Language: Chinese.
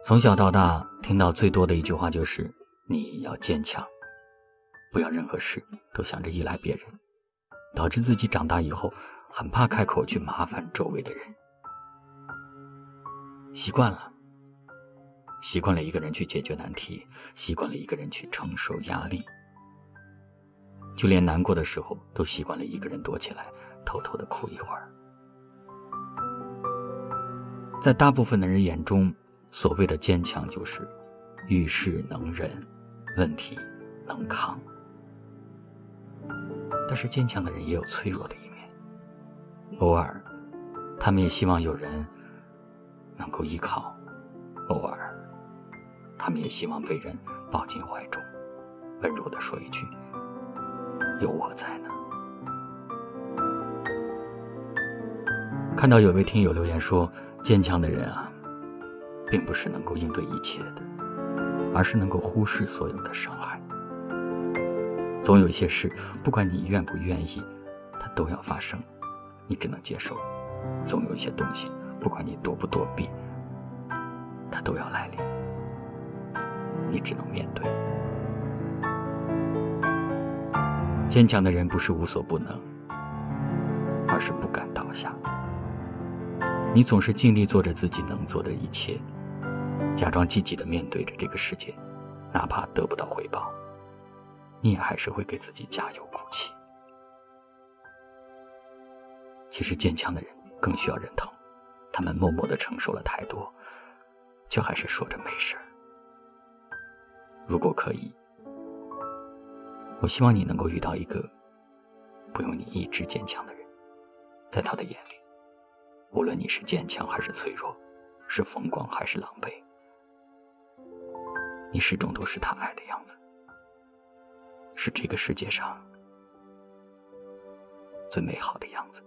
从小到大听到最多的一句话就是“你要坚强，不要任何事都想着依赖别人”，导致自己长大以后很怕开口去麻烦周围的人。习惯了，习惯了一个人去解决难题，习惯了一个人去承受压力，就连难过的时候都习惯了一个人躲起来，偷偷的哭一会儿。在大部分的人眼中，所谓的坚强就是遇事能忍，问题能扛。但是坚强的人也有脆弱的一面，偶尔，他们也希望有人能够依靠；偶尔，他们也希望被人抱进怀中，温柔的说一句：“有我在呢。”看到有位听友留言说：“坚强的人啊。”并不是能够应对一切的，而是能够忽视所有的伤害。总有一些事，不管你愿不愿意，它都要发生，你只能接受；总有一些东西，不管你躲不躲避，它都要来临，你只能面对。坚强的人不是无所不能，而是不敢倒下。你总是尽力做着自己能做的一切。假装积极的面对着这个世界，哪怕得不到回报，你也还是会给自己加油鼓气。其实坚强的人更需要人疼，他们默默的承受了太多，却还是说着没事儿。如果可以，我希望你能够遇到一个不用你一直坚强的人，在他的眼里，无论你是坚强还是脆弱，是风光还是狼狈。你始终都是他爱的样子，是这个世界上最美好的样子。